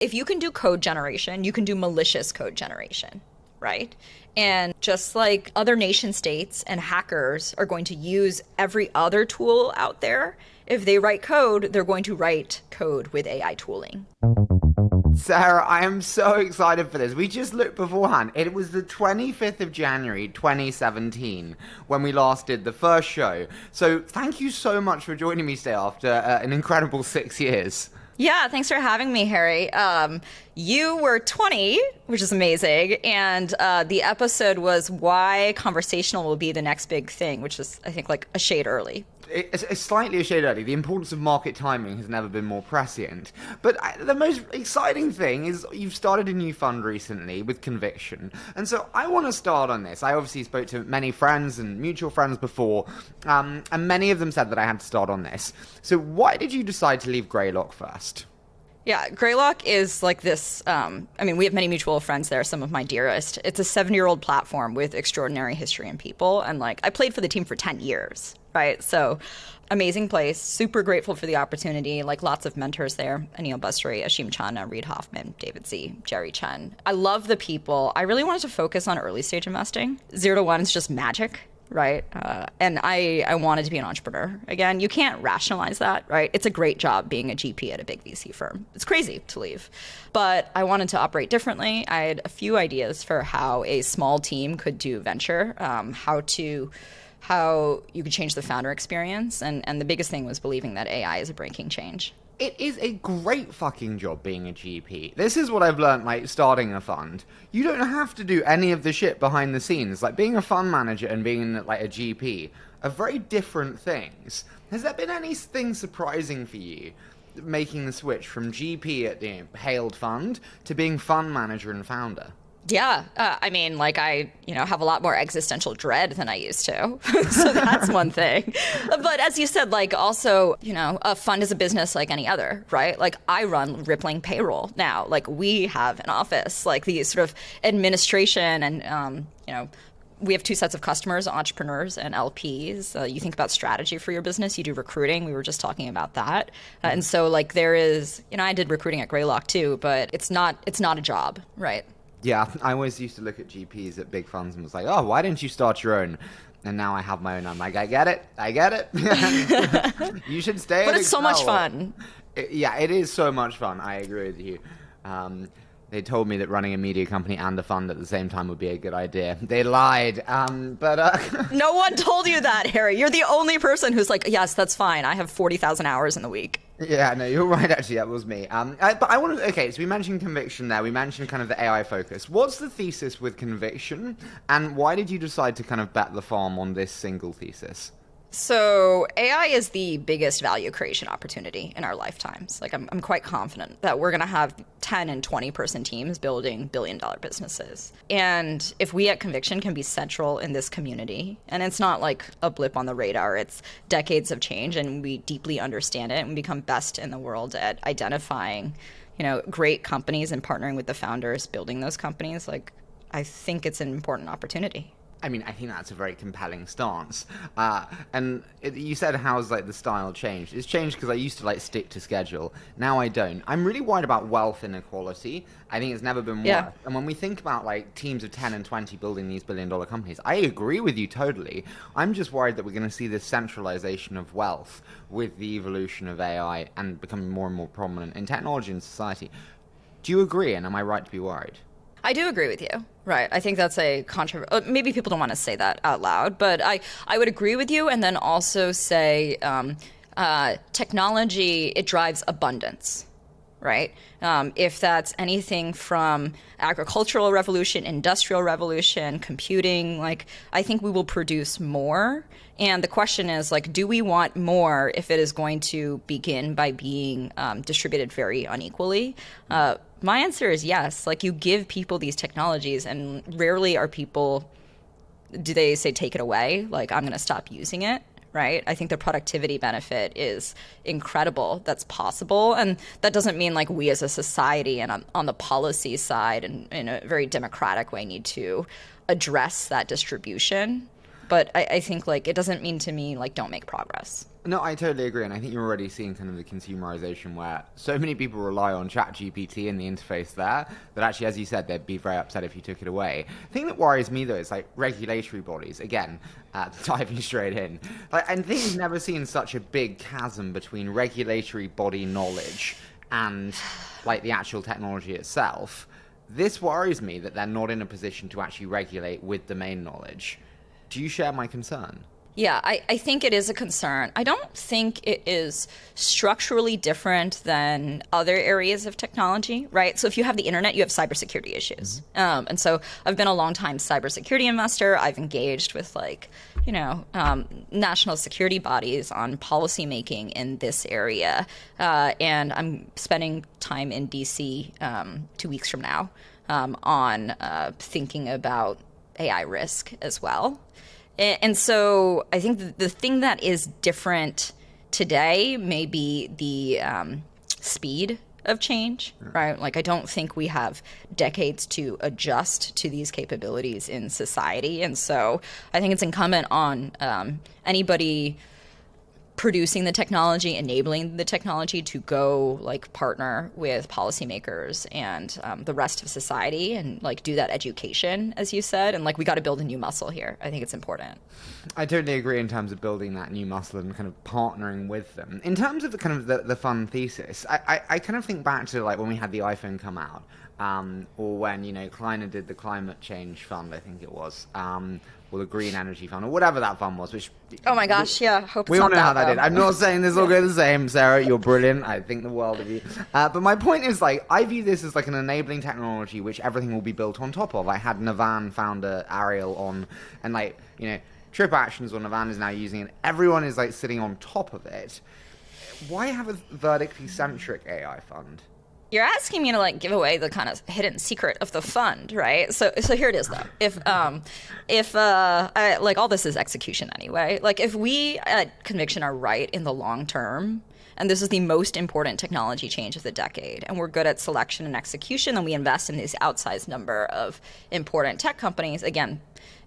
if you can do code generation, you can do malicious code generation, right? And just like other nation states and hackers are going to use every other tool out there, if they write code, they're going to write code with AI tooling. Sarah, I am so excited for this. We just looked beforehand. It was the 25th of January 2017 when we last did the first show. So thank you so much for joining me today after uh, an incredible six years. Yeah, thanks for having me, Harry. Um, you were 20, which is amazing, and uh, the episode was why conversational will be the next big thing, which is, I think, like a shade early it's, slightly a shade early. The importance of market timing has never been more prescient. But I, the most exciting thing is you've started a new fund recently with Conviction. And so I want to start on this. I obviously spoke to many friends and mutual friends before, um, and many of them said that I had to start on this. So why did you decide to leave Greylock first? Yeah, Greylock is like this. Um, I mean, we have many mutual friends there, some of my dearest. It's a seven year old platform with extraordinary history and people. And like, I played for the team for 10 years right? So amazing place. Super grateful for the opportunity. Like lots of mentors there: Aneel Bhusri, Asheem Chandna, Reid Hoffman, David Sze, Jerry Chen. I love the people. I really wanted to focus on early stage investing. Zero to one is just magic. Right. Uh, and I, I wanted to be an entrepreneur. Again, you can't rationalize that, right? It's a great job being a GP at a big VC firm. It's crazy to leave. But I wanted to operate differently. I had a few ideas for how a small team could do venture, um, how to how you could change the founder experience. And, and the biggest thing was believing that AI is a breaking change. It is a great fucking job being a GP. This is what I've learned, like, starting a fund. You don't have to do any of the shit behind the scenes. Like, being a fund manager and being, like, a GP are very different things. Has there been anything surprising for you making the switch from GP at the hailed fund to being fund manager and founder? Yeah, uh, I mean, like I, you know, have a lot more existential dread than I used to, so that's one thing. But as you said, like also, you know, a fund is a business like any other, right? Like I run Rippling payroll now. Like we have an office, like the sort of administration and, um, you know, we have two sets of customers entrepreneurs and lps uh, you think about strategy for your business you do recruiting we were just talking about that uh, and so like there is you know i did recruiting at greylock too but it's not it's not a job right yeah, I always used to look at GPs at big funds and was like, oh, why didn't you start your own? And now I have my own. I'm like, I get it. I get it. you should stay. But it's Excel. so much fun. It, yeah, it is so much fun. I agree with you. Um, they told me that running a media company and a fund at the same time would be a good idea. They lied. Um, but uh, no one told you that, Harry. You're the only person who's like, yes, that's fine. I have forty thousand hours in the week. Yeah, no, you're right. Actually, that was me. Um, I, but I want to. Okay, so we mentioned conviction there. We mentioned kind of the AI focus. What's the thesis with conviction, and why did you decide to kind of bet the farm on this single thesis? So AI is the biggest value creation opportunity in our lifetimes. Like I'm, I'm quite confident that we're going to have 10 and 20 person teams building billion dollar businesses. And if we at Conviction can be central in this community, and it's not like a blip on the radar, it's decades of change and we deeply understand it and become best in the world at identifying, you know, great companies and partnering with the founders building those companies, like I think it's an important opportunity. I mean, I think that's a very compelling stance. Uh, and it, you said how's like the style changed? It's changed because I used to like stick to schedule. Now I don't. I'm really worried about wealth inequality. I think it's never been worse. Yeah. And when we think about like teams of 10 and 20 building these billion dollar companies, I agree with you totally. I'm just worried that we're going to see this centralization of wealth with the evolution of AI and becoming more and more prominent in technology and society. Do you agree? And am I right to be worried? I do agree with you. Right. I think that's a controversial. Uh, maybe people don't want to say that out loud, but I, I would agree with you and then also say um, uh, technology, it drives abundance. Right. Um, if that's anything from agricultural revolution, industrial revolution, computing, like I think we will produce more. And the question is, like, do we want more if it is going to begin by being um, distributed very unequally? Uh, my answer is yes. Like you give people these technologies, and rarely are people do they say take it away? Like I'm going to stop using it right? I think the productivity benefit is incredible. That's possible, and that doesn't mean like we as a society and on, on the policy side and in a very democratic way need to address that distribution. But I, I think like it doesn't mean to me like don't make progress. No, I totally agree, and I think you're already seeing kind of the consumerization where so many people rely on ChatGPT and the interface there that actually, as you said, they'd be very upset if you took it away. The thing that worries me though is like regulatory bodies. Again, uh, diving straight in, like, I think we've never seen such a big chasm between regulatory body knowledge and like the actual technology itself. This worries me that they're not in a position to actually regulate with domain knowledge. Do you share my concern? Yeah, I, I think it is a concern. I don't think it is structurally different than other areas of technology, right? So if you have the internet, you have cybersecurity issues. Mm-hmm. Um, and so I've been a long time cybersecurity investor. I've engaged with like, you know, um, national security bodies on policy making in this area. Uh, and I'm spending time in DC um, two weeks from now um, on uh, thinking about AI risk as well. And so I think the thing that is different today may be the um, speed of change, right? Like, I don't think we have decades to adjust to these capabilities in society. And so I think it's incumbent on um, anybody producing the technology, enabling the technology to go like partner with policymakers and um, the rest of society and like do that education, as you said. And like we got to build a new muscle here. I think it's important. I totally agree in terms of building that new muscle and kind of partnering with them. In terms of the kind of the, the fun thesis, I, I, I kind of think back to like when we had the iPhone come out. Um, or when you know Kleiner did the climate change fund, I think it was, um, or the Green Energy Fund, or whatever that fund was. Which oh my gosh, yeah, hope we all know that, how that though. did. I'm not saying this will go the same, Sarah. You're brilliant. I think the world of you. Uh, but my point is, like, I view this as like an enabling technology, which everything will be built on top of. I had Navan founder Ariel on, and like, you know, Trip Actions or Navan is now using it. Everyone is like sitting on top of it. Why have a vertically centric AI fund? You're asking me to like give away the kind of hidden secret of the fund, right? So, so here it is though. If, um, if uh, I, like all this is execution anyway. Like if we at Conviction are right in the long term, and this is the most important technology change of the decade, and we're good at selection and execution, and we invest in this outsized number of important tech companies. Again,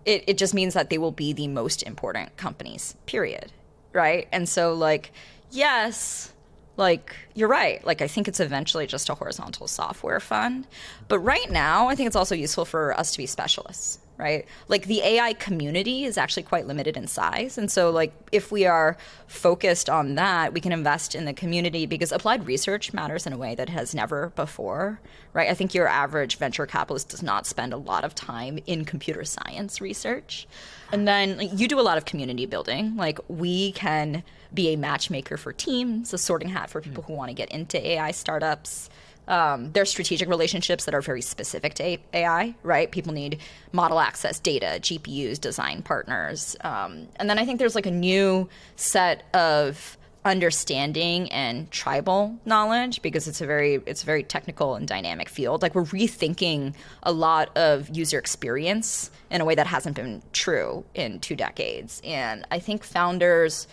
it, it just means that they will be the most important companies. Period. Right? And so, like, yes like you're right. Like i think it's eventually just a horizontal software fund. But right now i think it's also useful for us to be specialists right? Like the ai community is actually quite limited in size. And so like if we are focused on that we can invest in the community because applied research matters in a way that has never before right? I think your average venture capitalist does not spend a lot of time in computer science research. And then like, you do a lot of community building. Like we can be a matchmaker for teams, a sorting hat for people who want to get into AI startups. Um, there's strategic relationships that are very specific to AI, right? People need model access data, GPUs, design partners. Um, and then I think there's like a new set of understanding and tribal knowledge because it's a very it's a very technical and dynamic field like we're rethinking a lot of user experience in a way that hasn't been true in two decades and i think founders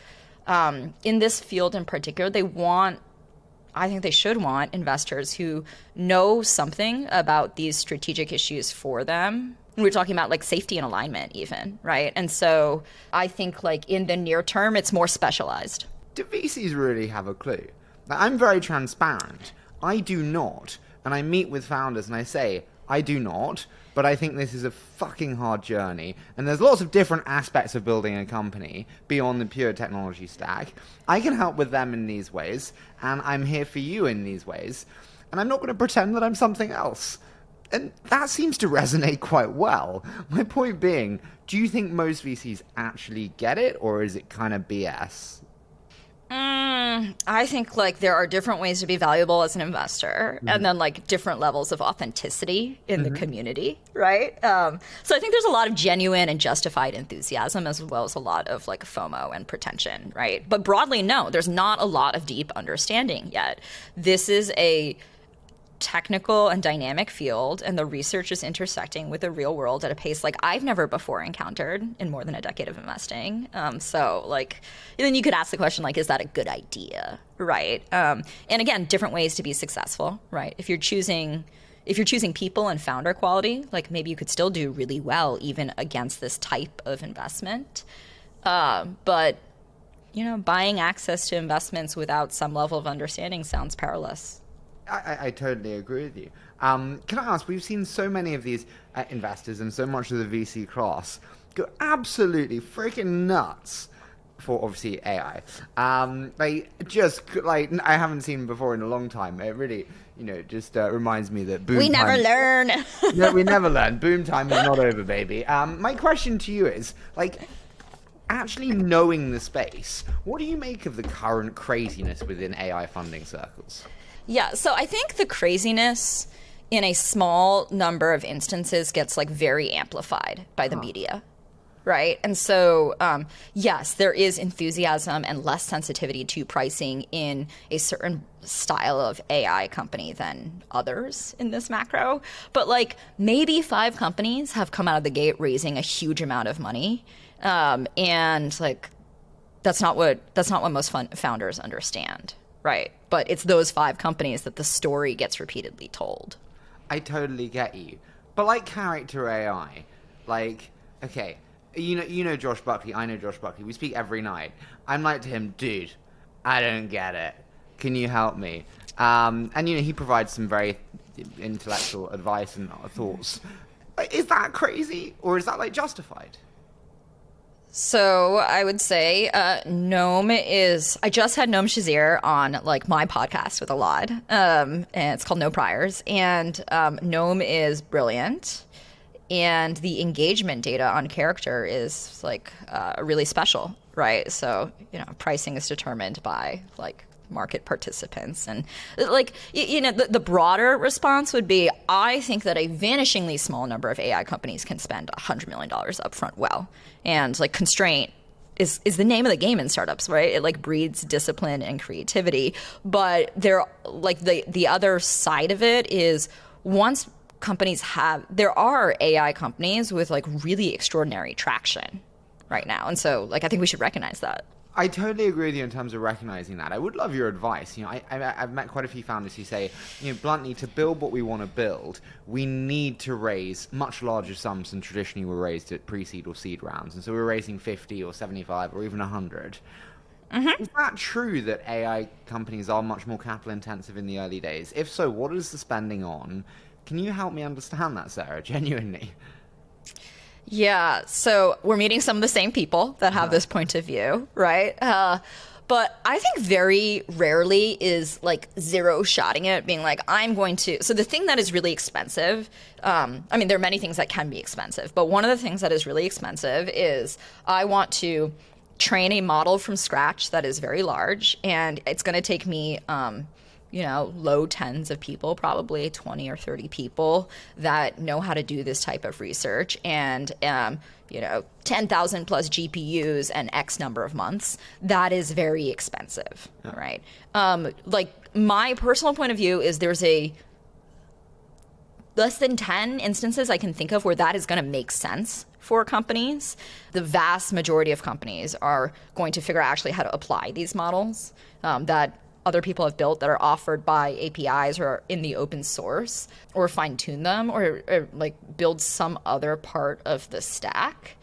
um, in this field in particular, they want I think they should want investors who know something about these strategic issues for them. We're talking about like safety and alignment, even, right? And so I think like in the near term, it's more specialized. Do VCs really have a clue? I'm very transparent. I do not. And I meet with founders and I say, I do not but I think this is a fucking hard journey. And there's lots of different aspects of building a company beyond the pure technology stack. I can help with them in these ways, and I'm here for you in these ways. And I'm not going to pretend that I'm something else. And that seems to resonate quite well. My point being, do you think most VCs actually get it, or is it kind of BS? Mm, I think like there are different ways to be valuable as an investor, mm-hmm. and then like different levels of authenticity in mm-hmm. the community, right? Um, so I think there's a lot of genuine and justified enthusiasm, as well as a lot of like FOMO and pretension, right? But broadly, no, there's not a lot of deep understanding yet. This is a technical and dynamic field, and the research is intersecting with the real world at a pace like I've never before encountered in more than a decade of investing. Um, so, like, then you could ask the question, like, is that a good idea, right? Um, and again, different ways to be successful, right? If you're choosing if you're choosing people and founder quality, like maybe you could still do really well even against this type of investment. Uh, but you know, buying access to investments without some level of understanding sounds perilous. I, I, I totally agree with you. Um, can I ask? We've seen so many of these uh, investors and so much of the VC class go absolutely freaking nuts for obviously AI. Um, they just like I haven't seen before in a long time. It really, you know, just uh, reminds me that boom. We never time, learn. no, we never learn. Boom time is not over, baby. Um, my question to you is like. Actually knowing the space, what do you make of the current craziness within AI funding circles? Yeah, so I think the craziness in a small number of instances gets like very amplified by the huh. media right? And so, um, yes, there is enthusiasm and less sensitivity to pricing in a certain style of AI company than others in this macro. But like maybe five companies have come out of the gate raising a huge amount of money, um, and like that's not what that's not what most fun- founders understand, right? But it's those five companies that the story gets repeatedly told. I totally get you, but like character AI, like okay you know, you know Josh Buckley. I know Josh Buckley. We speak every night. I'm like to him, dude. I don't get it. Can you help me? Um, and you know, he provides some very intellectual advice and thoughts. Is that crazy, or is that like justified? So I would say uh, Noam is. I just had Noam Shazeer on like my podcast with Elad, um, and it's called No Priors. And um, Noam is brilliant and the engagement data on character is like uh, really special right so you know pricing is determined by like market participants and like you know the, the, broader response would be i think that a vanishingly small number of ai companies can spend $100 million upfront well and like constraint is, is the name of the game in startups right it like breeds discipline and creativity but there like the the other side of it is once companies have there are AI companies with like really extraordinary traction right now. And so like I think we should recognize that. I totally agree with you in terms of recognizing that. I would love your advice. You know, I, I, have met quite a few founders who say, you know, bluntly, to build what we want to build, we need to raise much larger sums than traditionally were raised at pre-seed or seed rounds. And so we're raising 50 or 75 or even 100. Mm-hmm. Is that true that AI companies are much more capital intensive in the early days? If so, what is the spending on? Can you help me understand that, Sarah? Genuinely. Yeah. So we're meeting some of the same people that have this point of view, right? Uh, but I think very rarely is like zero shotting it, being like, I'm going to. So the thing that is really expensive, um, I mean, there are many things that can be expensive, but one of the things that is really expensive is I want to train a model from scratch that is very large, and it's going to take me. Um, you know, low tens of people, probably 20 or 30 people that know how to do this type of research and, um, you know, 10,000 plus GPUs and X number of months, that is very expensive, yeah. right? Um, like, my personal point of view is there's a less than 10 instances I can think of where that is going to make sense for companies. The vast majority of companies are going to figure out actually how to apply these models um, that other people have built that are offered by APIs or in the open source, or fine tune them, or, or, like build some other part of the stack.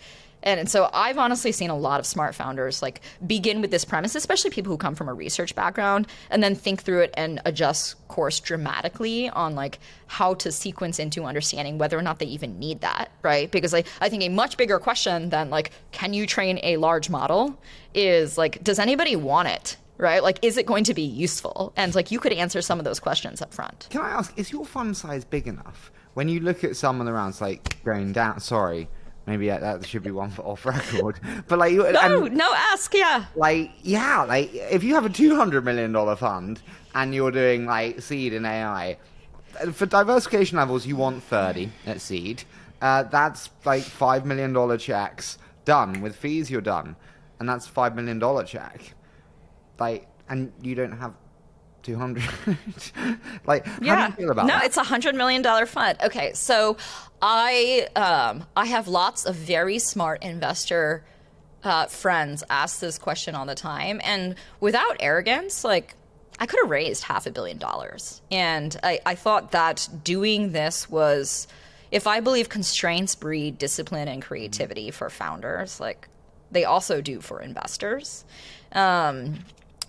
And, and so I've honestly seen a lot of smart founders like begin with this premise, especially people who come from a research background, and then think through it and adjust course dramatically on like how to sequence into understanding whether or not they even need that, right? Because like I think a much bigger question than like, can you train a large model is like, does anybody want it? Right? Like, is it going to be useful? And like, you could answer some of those questions up front. Can I ask, is your fund size big enough? When you look at some of the rounds, like going down, sorry, maybe that should be one for off record. But like, no, and, no, ask, yeah. Like, yeah, like if you have a two hundred million dollar fund and you're doing like seed and AI, for diversification levels, you want thirty at seed. Uh, that's like five million dollar checks done with fees. You're done, and that's five million dollar check like, and you don't have 200 like yeah. how do you feel about no that? it's a hundred million dollar fund okay so i um i have lots of very smart investor uh, friends ask this question all the time and without arrogance like i could have raised half a billion dollars and I, I thought that doing this was if i believe constraints breed discipline and creativity for founders like they also do for investors Um,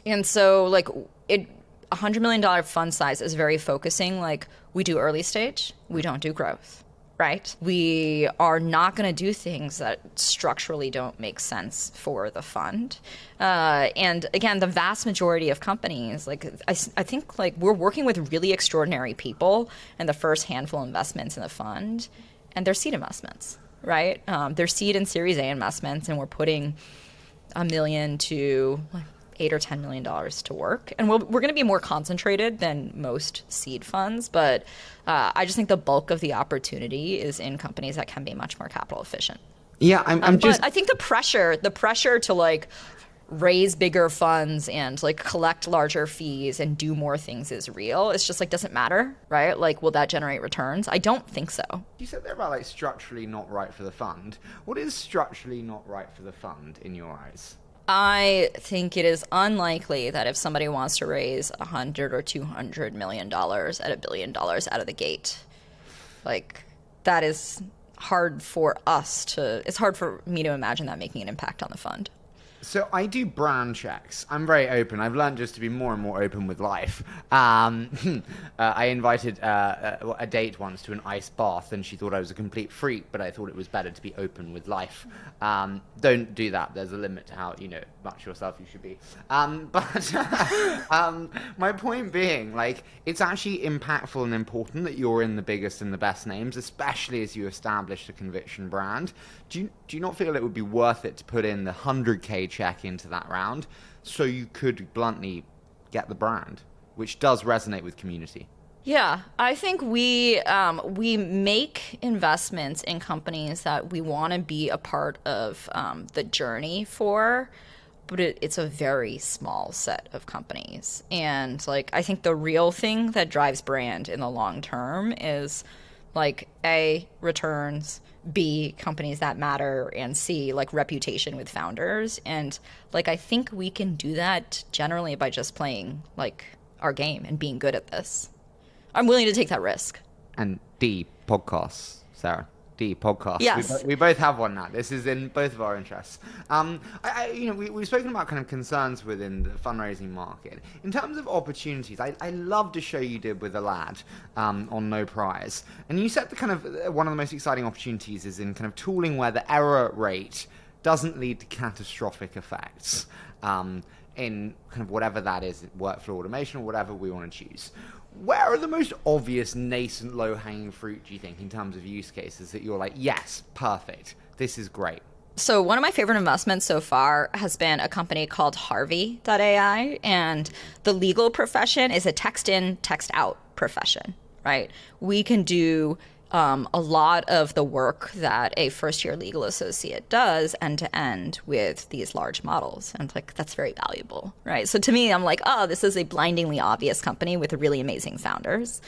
and so like it, a hundred million dollar fund size is very focusing. Like we do early stage, we don't do growth right? We are not going to do things that structurally don't make sense for the fund. Uh, and again, the vast majority of companies, like I, I, think, like we're working with really extraordinary people and the first handful investments in the fund, and they're seed investments, right? Um, they're seed and Series A investments, and we're putting a million to like eight or ten million dollars to work, and we'll, we're going to be more concentrated than most seed funds. But uh, I just think the bulk of the opportunity is in companies that can be much more capital efficient. Yeah, I'm, I'm um, just. But I think the pressure, the pressure to like raise bigger funds and like collect larger fees and do more things is real. It's just like doesn't matter, right? Like will that generate returns? I don't think so. You said they're about like structurally not right for the fund. What is structurally not right for the fund in your eyes? I think it is unlikely that if somebody wants to raise a hundred or two hundred million dollars at a billion dollars out of the gate, like that is hard for us to. It's hard for me to imagine that making an impact on the fund. So I do brand checks. I'm very open. I've learned just to be more and more open with life. Um, uh, I invited uh, a, a date once to an ice bath, and she thought I was a complete freak, but I thought it was better to be open with life. Um, don't do that. There's a limit to how you know much yourself you should be. Um, but um, my point being, like, it's actually impactful and important that you're in the biggest and the best names, especially as you establish a conviction brand. Do you do you not feel it would be worth it to put in the hundred k check into that round, so you could bluntly get the brand, which does resonate with community. Yeah, I think we um, we make investments in companies that we want to be a part of um, the journey for, but it, it's a very small set of companies. And like, I think the real thing that drives brand in the long term is like a returns B, companies that matter, and C, like reputation with founders. And like, I think we can do that generally by just playing like our game and being good at this. I'm willing to take that risk. And D, podcasts, Sarah. D podcast. Yes. We, we, both have one now. This is in both of our interests. Um, I, I, you know, we, we've spoken about kind of concerns within the fundraising market. In terms of opportunities, I, I loved the show you did with Elad um, on No Priors. And you said the kind of uh, one of the most exciting opportunities is in kind of tooling where the error rate doesn't lead to catastrophic effects. Um, in kind of whatever that is, workflow automation or whatever we want to choose where are the most obvious nascent low hanging fruit do you think in terms of use cases that you're like yes perfect. This is great so one of my favorite investments so far has been a company called harvey.ai and the legal profession is a text in text out profession right? We can do um, a lot of the work that a first year legal associate does end to end with these large models. And like, that's very valuable, right? So to me, I'm like, oh, this is a blindingly obvious company with really amazing founders.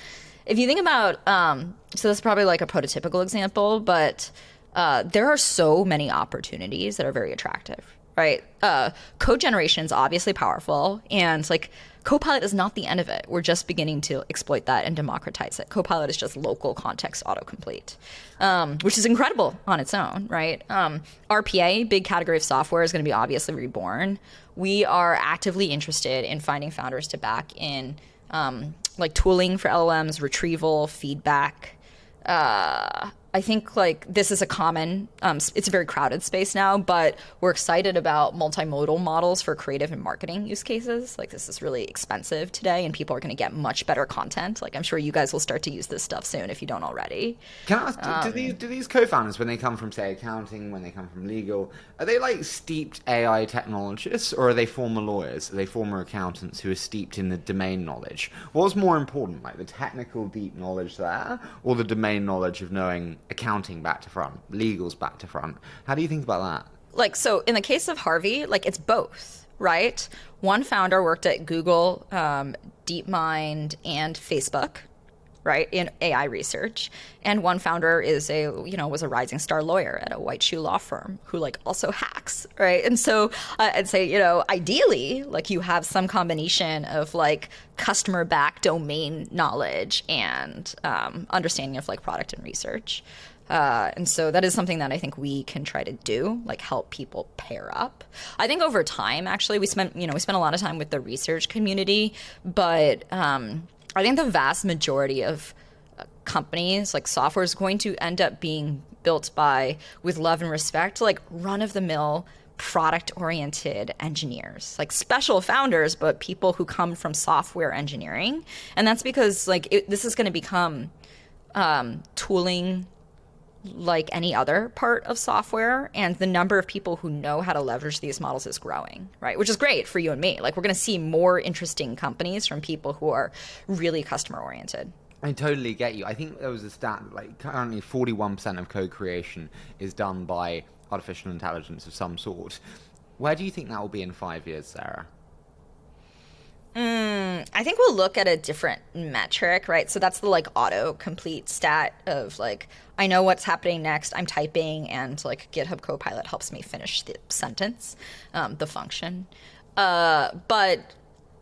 If you think about, um, so this is probably like a prototypical example, but uh, there are so many opportunities that are very attractive, right? Uh, code generation is obviously powerful, and like Copilot is not the end of it. We're just beginning to exploit that and democratize it. Copilot is just local context autocomplete, um, which is incredible on its own, right? Um, RPA, big category of software, is going to be obviously reborn. We are actively interested in finding founders to back in um, like tooling for LLMs, retrieval, feedback. Uh, I think like this is a common, um, it's a very crowded space now, but we're excited about multimodal models for creative and marketing use cases. Like this is really expensive today, and people are going to get much better content. Like I'm sure you guys will start to use this stuff soon if you don't already. Can I ask, do, um, do these do these co-founders when they come from say accounting, when they come from legal, are they like steeped AI technologists, or are they former lawyers? Are they former accountants who are steeped in the domain knowledge? What's more important, like the technical deep knowledge there, or the domain knowledge of knowing accounting back to front, legals back to front. How do you think about that? Like, so in the case of Harvey, like it's both, right? One founder worked at Google, um, DeepMind, and Facebook. Right in AI research. And one founder is a you know was a rising star lawyer at a white shoe law firm who like also hacks right? And so uh, I'd say you know ideally like you have some combination of like customer back domain knowledge and um, understanding of like product and research. Uh, and so that is something that I think we can try to do, like help people pair up. I think over time, actually, we spent you know we spent a lot of time with the research community, but um, I think the vast majority of uh, companies, like software, is going to end up being built by, with love and respect, like run of the mill product oriented engineers, like special founders, but people who come from software engineering. And that's because like it, this is going to become um, tooling like any other part of software and the number of people who know how to leverage these models is growing right which is great for you and me like we're going to see more interesting companies from people who are really customer oriented I totally get you. I think there was a stat like currently 41% of code creation is done by artificial intelligence of some sort. Where do you think that will be in five years, Sarah? Mm, I think we'll look at a different metric, right? So that's the like auto complete stat of like I know what's happening next. I'm typing, and like GitHub Copilot helps me finish the sentence, um, the function. Uh, but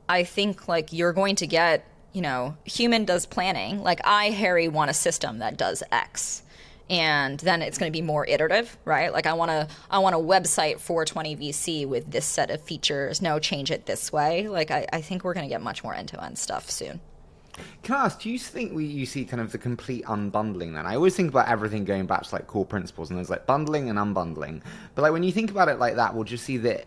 I think like you're going to get, you know, human does planning. Like I, Harry, want a system that does X and then it's going to be more iterative, right? Like I want to I want a website for 20 VC with this set of features. No, change it this way. Like I, I think we're going to get much more end to end stuff soon. Can I ask, do you think we you see kind of the complete unbundling then? I always think about everything going back to like core principles and there's like bundling and unbundling. But like when you think about it like that, we'll just see that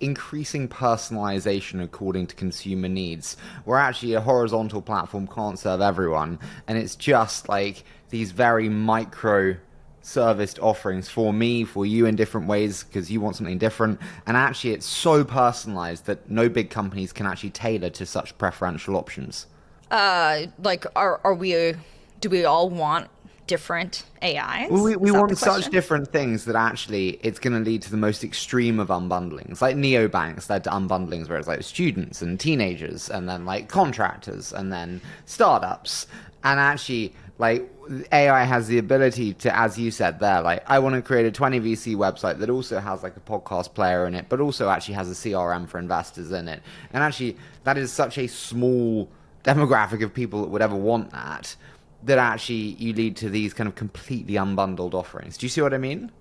increasing personalization according to consumer needs, where actually a horizontal platform can't serve everyone, and it's just like these very micro serviced offerings for me, for you in different ways because you want something different. And actually, it's so personalized that no big companies can actually tailor to such preferential options. Uh, like, are are we? Do we all want different AIs? Well, we, we want such different things that actually it's going to lead to the most extreme of unbundlings. Like neobanks led to unbundlings where it's like students and teenagers and then like contractors and then startups. And actually, like AI has the ability to, as you said there, like I want to create a 20 VC website that also has like a podcast player in it, but also actually has a CRM for investors in it. And actually, that is such a small demographic of people that would ever want that that actually you lead to these kind of completely unbundled offerings. Do you see what I mean?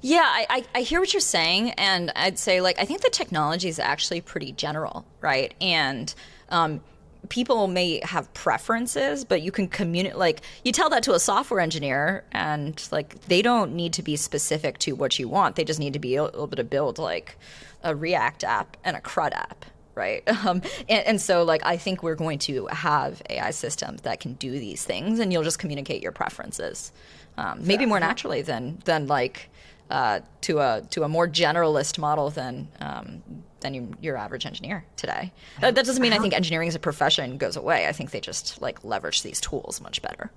Yeah, I, I, hear what you're saying, and I'd say like I think the technology is actually pretty general, right? And um, people may have preferences, but you can communicate. Like you tell that to a software engineer, and like they don't need to be specific to what you want. They just need to be able to build like a React app and a CRUD app, right? Um, and, and, so, like, I think we're going to have AI systems that can do these things, and you'll just communicate your preferences, um, maybe more naturally than than like uh, to a to a more generalist model than um, than you, your average engineer today. That, that doesn't mean I think engineering as a profession goes away. I think they just like leverage these tools much better.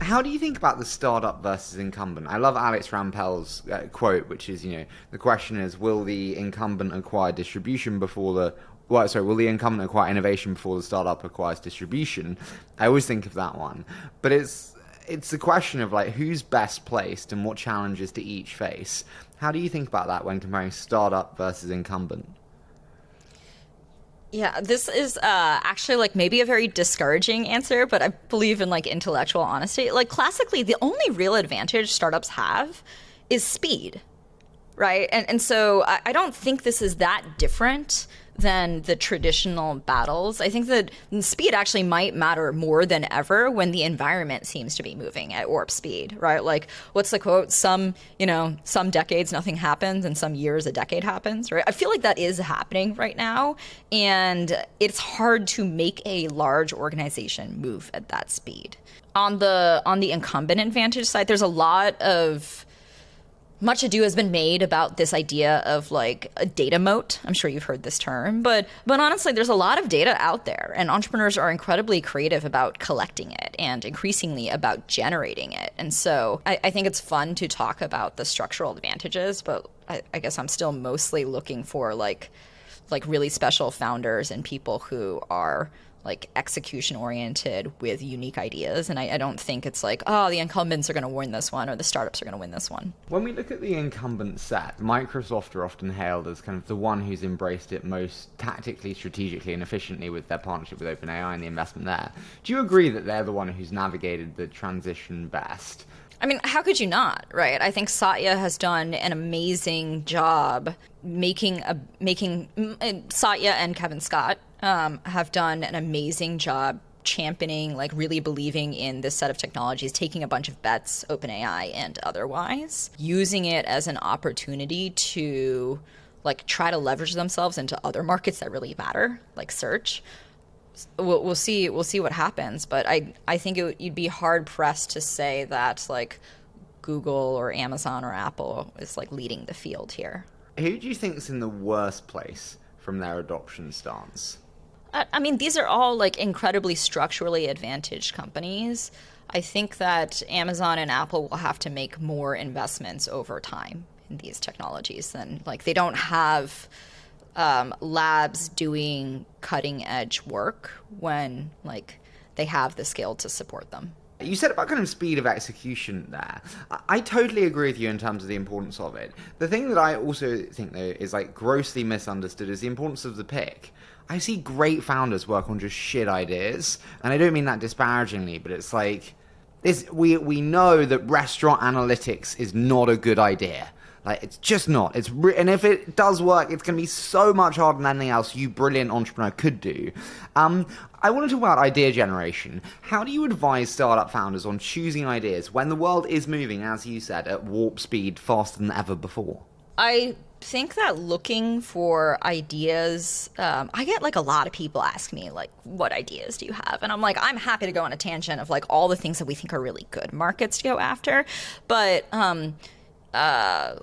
How do you think about the startup versus incumbent? I love Alex Rampell's uh, quote, which is, you know, the question is, will the incumbent acquire distribution before the well, sorry, will the incumbent acquire innovation before the startup acquires distribution? I always think of that one, but it's it's the question of like who's best placed and what challenges to each face. How do you think about that when comparing startup versus incumbent? Yeah, this is uh, actually like maybe a very discouraging answer, but I believe in like intellectual honesty. Like classically, the only real advantage startups have is speed, right? And and so I, I don't think this is that different than the traditional battles. I think that speed actually might matter more than ever when the environment seems to be moving at warp speed, right? Like, what's the quote? Some, you know, some decades nothing happens, and some years a decade happens, right? I feel like that is happening right now, and it's hard to make a large organization move at that speed. On the on the incumbent advantage side, there's a lot of much ado has been made about this idea of like a data moat. I'm sure you've heard this term, but but honestly, there's a lot of data out there, and entrepreneurs are incredibly creative about collecting it and increasingly about generating it. And so I, I think it's fun to talk about the structural advantages, but I, I guess I'm still mostly looking for like like really special founders and people who are like execution oriented with unique ideas. And I, I, don't think it's like, oh, the incumbents are going to win this one or the startups are going to win this one. When we look at the incumbent set, Microsoft are often hailed as kind of the one who's embraced it most tactically, strategically, and efficiently with their partnership with OpenAI and the investment there. Do you agree that they're the one who's navigated the transition best? I mean, how could you not, right? I think Satya has done an amazing job making a making Satya and Kevin Scott um, have done an amazing job championing, like really believing in this set of technologies, taking a bunch of bets, OpenAI and otherwise, using it as an opportunity to like try to leverage themselves into other markets that really matter, like search. We'll, we'll see. We'll see what happens. But I, I think it, you'd be hard pressed to say that like Google or Amazon or Apple is like leading the field here. Who do you think is in the worst place from their adoption stance? I mean, these are all like incredibly structurally advantaged companies. I think that Amazon and Apple will have to make more investments over time in these technologies than like they don't have um, labs doing cutting edge work when like they have the scale to support them. You said about kind of speed of execution there. I totally agree with you in terms of the importance of it. The thing that I also think though is like grossly misunderstood is the importance of the pick. I see great founders work on just shit ideas, and I don't mean that disparagingly, but it's like this we we know that restaurant analytics is not a good idea. Like it's just not. It's re- and if it does work, it's going to be so much harder than anything else you brilliant entrepreneur could do. Um, I want to talk about idea generation. How do you advise startup founders on choosing ideas when the world is moving, as you said, at warp speed faster than ever before? I think that looking for ideas, um, I get like a lot of people ask me like, "What ideas do you have?" And I'm like, I'm happy to go on a tangent of like all the things that we think are really good markets to go after, but um, uh,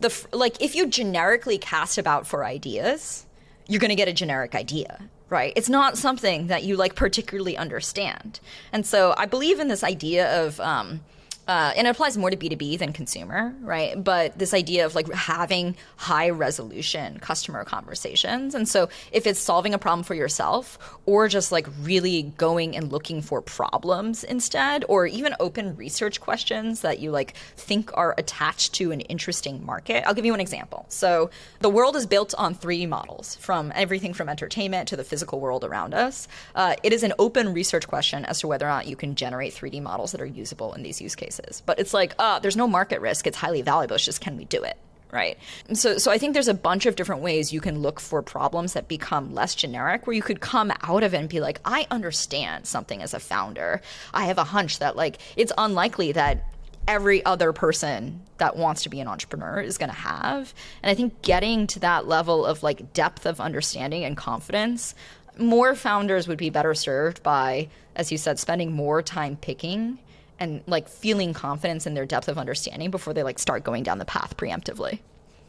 the like if you generically cast about for ideas, you're going to get a generic idea right? It's not something that you like particularly understand. And so I believe in this idea of um, uh, and it applies more to B2B than consumer, right? But this idea of like having high resolution customer conversations. And so if it's solving a problem for yourself or just like really going and looking for problems instead, or even open research questions that you like think are attached to an interesting market, I'll give you an example. So the world is built on 3D models from everything from entertainment to the physical world around us. Uh, it is an open research question as to whether or not you can generate 3D models that are usable in these use cases But it's like, uh, there's no market risk. It's highly valuable. It's just can we do it? Right. So, so I think there's a bunch of different ways you can look for problems that become less generic, where you could come out of it and be like, I understand something as a founder. I have a hunch that like it's unlikely that every other person that wants to be an entrepreneur is going to have. And I think getting to that level of like depth of understanding and confidence, more founders would be better served by, as you said, spending more time picking and like feeling confidence in their depth of understanding before they like start going down the path preemptively.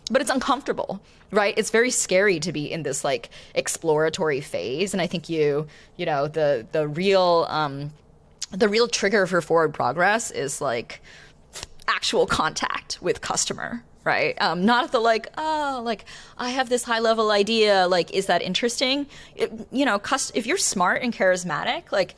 But it's uncomfortable right? It's very scary to be in this like exploratory phase. And i think you you know the the real um the real trigger for forward progress is like actual contact with customer right? Um, not the like oh like i have this high level idea. Like is that interesting? It, you know if you're smart and charismatic like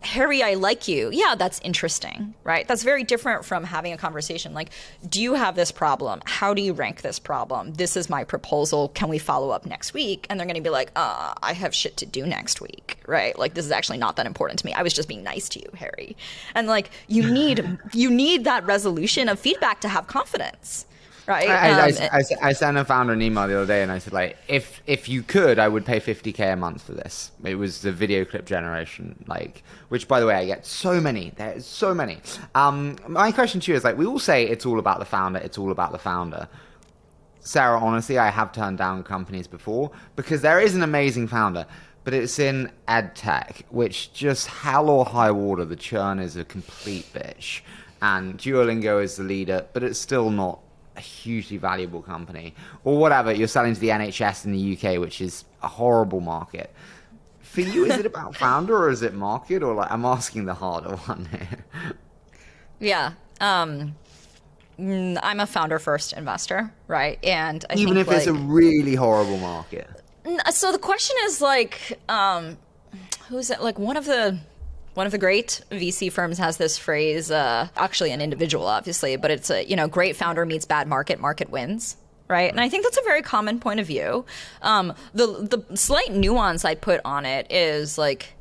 Harry, I like you. Yeah, that's interesting, right? That's very different from having a conversation like, do you have this problem? How do you rank this problem? This is my proposal. Can we follow up next week? And they're going to be like, uh, I have shit to do next week, right? Like, this is actually not that important to me. I was just being nice to you, Harry. And like, you need, you need that resolution of feedback to have confidence right? I, um, I, I, I, sent a founder an email the other day and I said, like, if if you could, I would pay 50k a month for this. It was the video clip generation, like, which by the way, I get so many. There's so many. Um, my question to you is like, we all say it's all about the founder. It's all about the founder. Sarah, honestly, I have turned down companies before because there is an amazing founder, but it's in ed tech, which just hell or high water, the churn is a complete bitch. And Duolingo is the leader, but it's still not a hugely valuable company, or whatever. You're selling to the NHS in the UK, which is a horrible market. For you, is it about founder or is it market, or like I'm asking the harder one here? Yeah. Um, mm, I'm a founder first investor, right? And I even if like, it's a really horrible market. So the question is like, um, who's it? Like one of the one of the great VC firms has this phrase, uh, actually an individual, obviously, but it's a you know great founder meets bad market, market wins. Right, and I think that's a very common point of view. Um, the the slight nuance I'd put on it is like,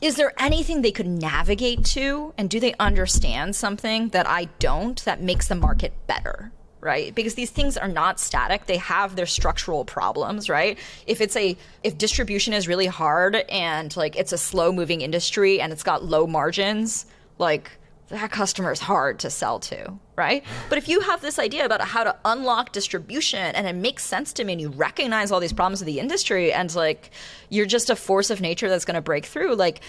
is there anything they could navigate to, and do they understand something that I don't that makes the market better? Right? Because these things are not static. They have their structural problems, right? If it's a if distribution is really hard and like it's a slow moving industry and it's got low margins, like that customer is hard to sell to, right? But if you have this idea about how to unlock distribution and it makes sense to me and you recognize all these problems of the industry and like you're just a force of nature that's going to break through, like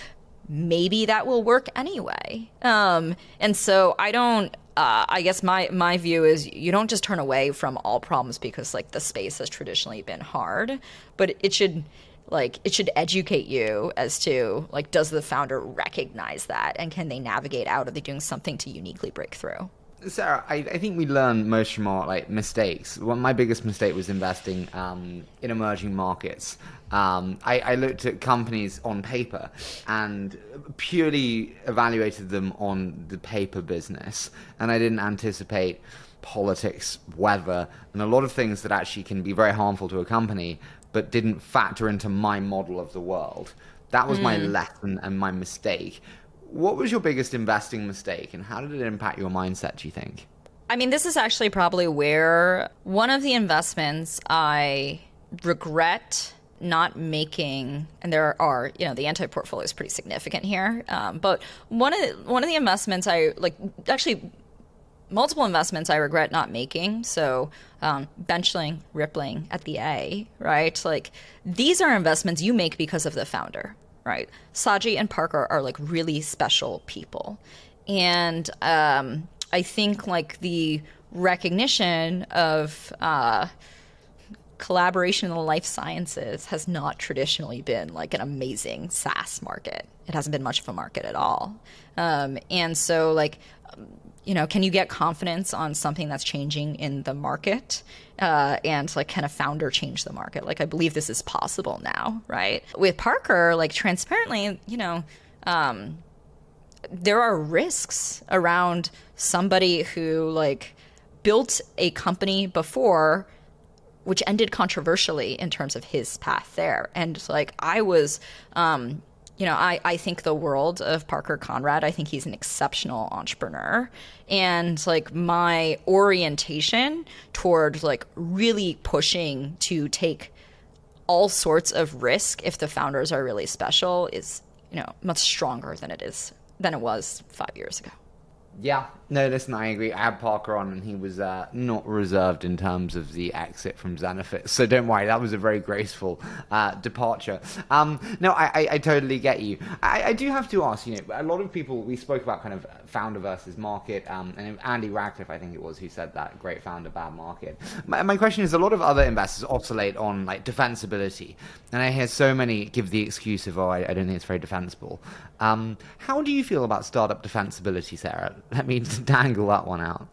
maybe that will work anyway. Um, and so I don't uh, I guess my my view is you don't just turn away from all problems because like the space has traditionally been hard, but it should like it should educate you as to like does the founder recognize that and can they navigate out? Are they doing something to uniquely break through? Sarah, I, I think we learn most from our like mistakes. Well, my biggest mistake was investing um, in emerging markets. Um, I, I, looked at companies on paper and purely evaluated them on the paper business, and I didn't anticipate politics, weather, and a lot of things that actually can be very harmful to a company, but didn't factor into my model of the world. That was mm. my lesson and my mistake. What was your biggest investing mistake, and how did it impact your mindset? Do you think? I mean, this is actually probably where one of the investments I regret not making, and there are, you know, the anti portfolio is pretty significant here. Um, but one of the, one of the investments I like, actually, multiple investments I regret not making. So um, benchling, rippling at the A, right? Like these are investments you make because of the founder, right? Saji and Parker are like really special people. And um, I think like the recognition of uh, collaboration in the life sciences has not traditionally been like an amazing SaaS market. It hasn't been much of a market at all. Um, and so, like, you know, can you get confidence on something that's changing in the market? Uh, and like, can a founder change the market? Like, I believe this is possible now, right? With Parker, like, transparently, you know, um, there are risks around somebody who like built a company before which ended controversially in terms of his path there and like i was um, you know, I, I think the world of Parker Conrad. I think he's an exceptional entrepreneur. And like my orientation toward like really pushing to take all sorts of risk if the founders are really special is, you know, much stronger than it is than it was five years ago. Yeah, no, listen, I agree. I had Parker on, and he was uh, not reserved in terms of the exit from Zenefits. So don't worry, that was a very graceful uh, departure. Um, no, I, I, I, totally get you. I, I, do have to ask, you know, a lot of people, we spoke about kind of founder versus market, um, and Andy Rachleff, I think it was, who said that great founder, bad market. My, my question is a lot of other investors oscillate on like defensibility, and I hear so many give the excuse of, oh, I, I don't think it's very defensible. Um, how do you feel about startup defensibility, Sarah? Let me dangle that one out.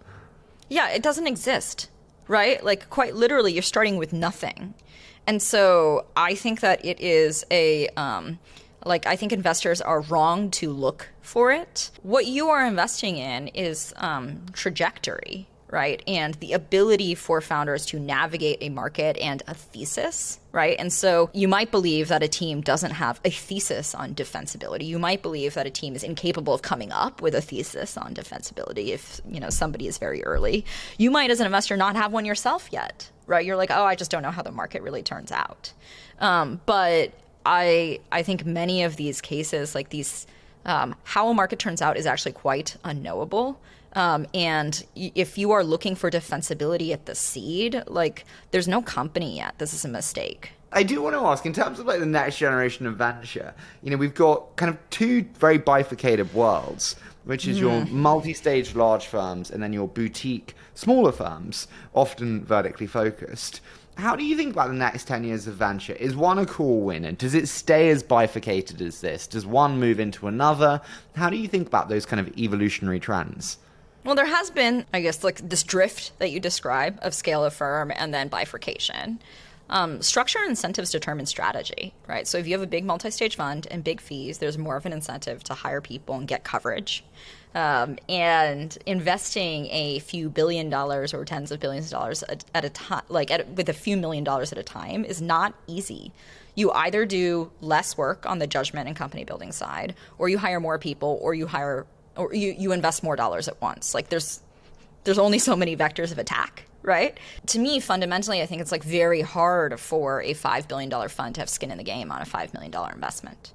Yeah, it doesn't exist, right? Like, quite literally, you're starting with nothing. And so I think that it is a, um, like, I think investors are wrong to look for it. What you are investing in is um, trajectory, right? And the ability for founders to navigate a market and a thesis, right? And so you might believe that a team doesn't have a thesis on defensibility. You might believe that a team is incapable of coming up with a thesis on defensibility if, you know, somebody is very early. You might as an investor not have one yourself yet, right? You're like, "Oh, I just don't know how the market really turns out." Um, but I I think many of these cases like these um, how a market turns out is actually quite unknowable. Um, and if you are looking for defensibility at the seed, like there's no company yet. This is a mistake. I do want to ask, in terms of like the next generation of venture, you know, we've got kind of two very bifurcated worlds, which is mm. your hmm. multi-stage large firms and then your boutique smaller firms, often vertically focused. How do you think about the next 10 years of venture? Is one a cool winner? Does it stay as bifurcated as this? Does one move into another? How do you think about those kind of evolutionary trends? Well, there has been, I guess, like this drift that you describe of scale of firm and then bifurcation. um, structure and incentives determine strategy, right? So if you have a big multi-stage fund and big fees, there's more of an incentive to hire people and get coverage. Um, and investing a few billion dollars or tens of billions of dollars at, at a time, like at, with a few million dollars at a time, is not easy. You either do less work on the judgment and company building side, or you hire more people, or you hire, or you, you invest more dollars at once. Like there's there's only so many vectors of attack right? To me, fundamentally, I think it's like very hard for a $5 billion fund to have skin in the game on a $5 million investment,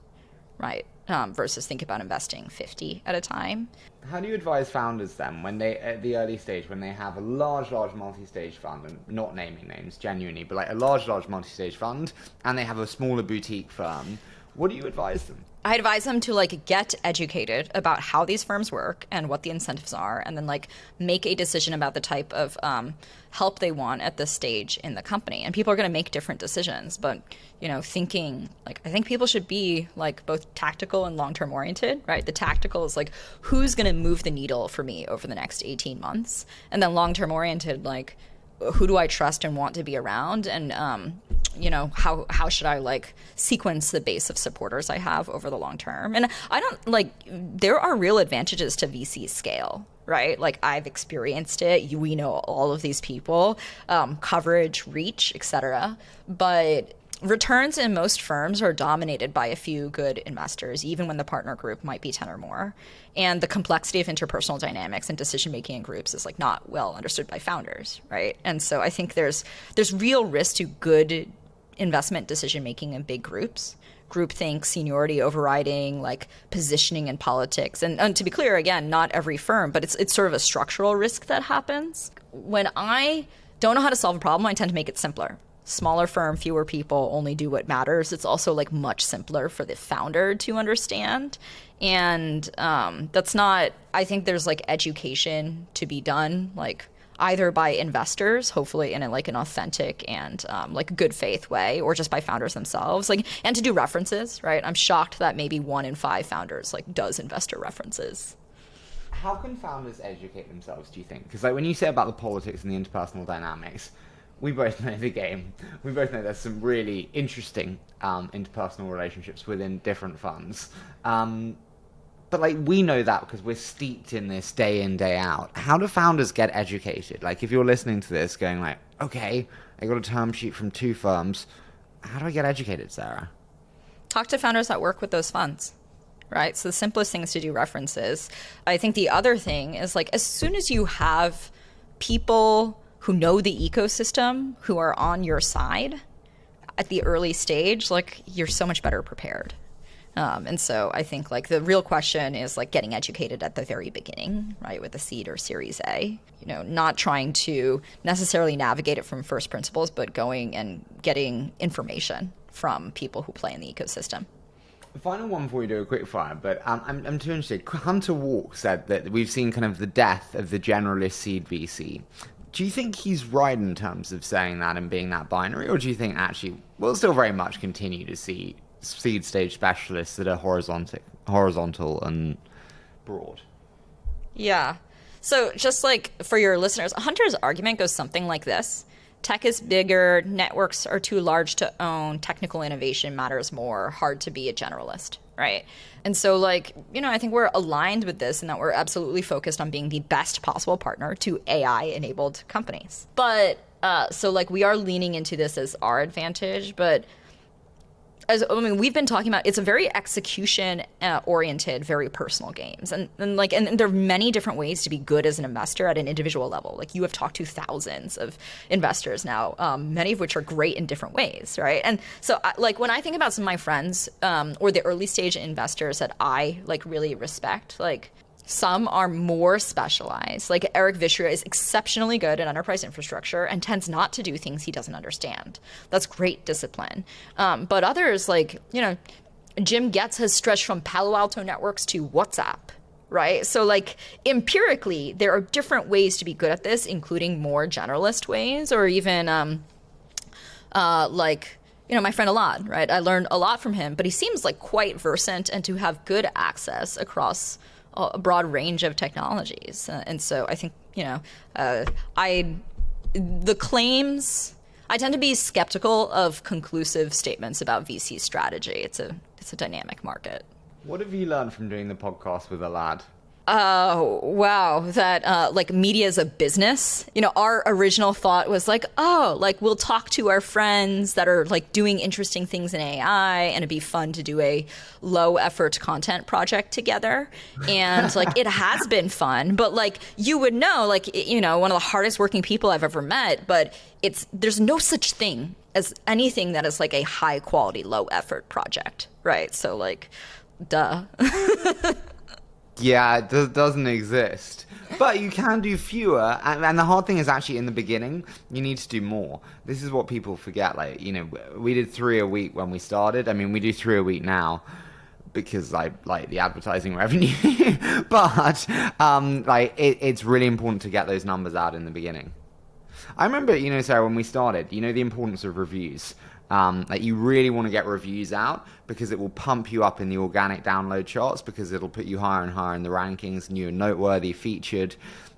right? Um, versus think about investing 50 at a time. How do you advise founders then when they, at the early stage, when they have a large, large multi stage fund, and not naming names genuinely, but like a large, large multi stage fund, and they have a smaller boutique firm, what do you advise them? I advise them to like get educated about how these firms work and what the incentives are, and then like make a decision about the type of um, help they want at this stage in the company. And people are going to make different decisions, but you know, thinking like I think people should be like both tactical and long term oriented, right? The tactical is like who's going to move the needle for me over the next eighteen months, and then long term oriented like who do I trust and want to be around, and um, you know how how should I like sequence the base of supporters I have over the long term? And I don't like there are real advantages to VC scale, right? Like I've experienced it. We know all of these people, um, coverage, reach, etc. But returns in most firms are dominated by a few good investors, even when the partner group might be 10 or more. And the complexity of interpersonal dynamics and decision making in groups is like not well understood by founders, right? And so I think there's there's real risk to good investment decision making in big groups groupthink, seniority overriding, like positioning in politics. And, and, to be clear, again, not every firm, but it's it's sort of a structural risk that happens. When I don't know how to solve a problem, I tend to make it simpler. Smaller firm, fewer people, only do what matters. It's also like much simpler for the founder to understand. And um, that's not, I think there's like education to be done. Like, either by investors, hopefully in a, like an authentic and um, like good faith way, or just by founders themselves. Like, and to do references, right? I'm shocked that maybe one in five founders like does investor references. How can founders educate themselves? Do you think? Because like when you say about the politics and the interpersonal dynamics, we both know the game. We both know there's some really interesting um, interpersonal relationships within different funds. Um, but like we know that because we're steeped in this day in day out. How do founders get educated? Like if you're listening to this going like okay i got a term sheet from two firms how do i get educated sarah? Talk to founders that work with those funds right? So the simplest thing is to do references. I think the other thing is like as soon as you have people who know the ecosystem who are on your side at the early stage like you're so much better prepared um, and so I think like the real question is like getting educated at the very beginning, right, with a seed or Series A. You know, not trying to necessarily navigate it from first principles, but going and getting information from people who play in the ecosystem. Final one before we do a quick fire, but um, I'm, I'm too interested. Hunter Walk said that we've seen kind of the death of the generalist seed VC. Do you think he's right in terms of saying that and being that binary, or do you think actually we'll still very much continue to see seed stage specialists that are horizontal, horizontal and broad. Yeah. So just like for your listeners, Hunter's argument goes something like this. Tech is bigger, networks are too large to own, technical innovation matters more, hard to be a generalist, right? And so, like, you know, I think we're aligned with this and that we're absolutely focused on being the best possible partner to AI enabled companies. But, uh, so like, we are leaning into this as our advantage, but as I mean, we've been talking about, it's a very execution uh, oriented, very personal games, and, and like, and there are many different ways to be good as an investor at an individual level. Like you have talked to thousands of investors now, um, many of which are great in different ways, right? And so, I, like when I think about some of my friends um, or the early stage investors that I like really respect, like some are more specialized. Like Eric Vishria is exceptionally good at enterprise infrastructure and tends not to do things he doesn't understand. That's great discipline. Um, but others, like, you know, Jim Goetz has stretched from Palo Alto networks to WhatsApp, right? So, like, empirically, there are different ways to be good at this, including more generalist ways, or even um, uh, like, you know, my friend Elad, right? I learned a lot from him, but he seems like quite versant and to have good access across a broad range of technologies. Uh, and so I think, you know, uh, I the claims I tend to be skeptical of conclusive statements about VC strategy. It's a it's a dynamic market. What have you learned from doing the podcast with Elad? Oh, wow. That, uh, like, media is a business. You know, our original thought was like, oh, like, we'll talk to our friends that are, like, doing interesting things in AI, and it'd be fun to do a low effort content project together. And, like, it has been fun, but, like, you would know, like, you know, one of the hardest working people I've ever met, but it's, there's no such thing as anything that is, like, a high quality, low effort project, right? So, like, duh. Yeah, it doesn't exist. But you can do fewer, and, and, the hard thing is actually in the beginning, you need to do more. This is what people forget. Like, you know, we did three a week when we started. I mean, we do three a week now because I like the advertising revenue. but um, like, it, it's really important to get those numbers out in the beginning. I remember, you know, Sarah, when we started, you know, the importance of reviews. Um, like you really want to get reviews out because it will pump you up in the organic download charts because it'll put you higher and higher in the rankings and you're noteworthy, featured.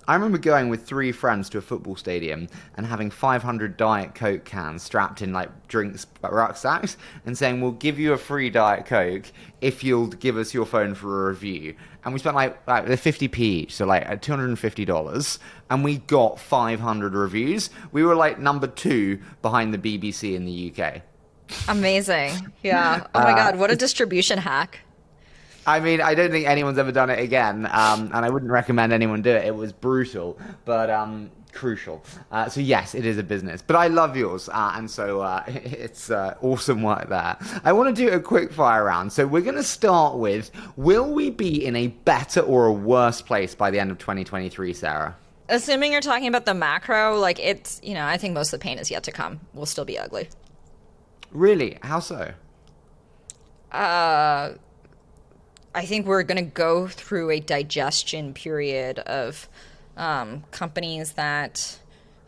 I remember going with three friends to a football stadium and having 500 Diet Coke cans strapped in like drinks rucksacks and saying, We'll give you a free Diet Coke if you'll give us your phone for a review. And we spent like, like 50p each, so like $250, and we got 500 reviews. We were like number two behind the BBC in the UK. Amazing. Yeah. Oh my uh, God, what a distribution hack. I mean, I don't think anyone's ever done it again, um, and I wouldn't recommend anyone do it. It was brutal, but um, crucial. Uh, so yes, it is a business, but I love yours, uh, and so uh, it's uh, awesome work there. I want to do a quick fire round. So we're going to start with: Will we be in a better or a worse place by the end of 2023, Sarah? Assuming you're talking about the macro, like it's, you know, I think most of the pain is yet to come. We'll still be ugly. Really? How so? Uh I think we're going to go through a digestion period of um, companies that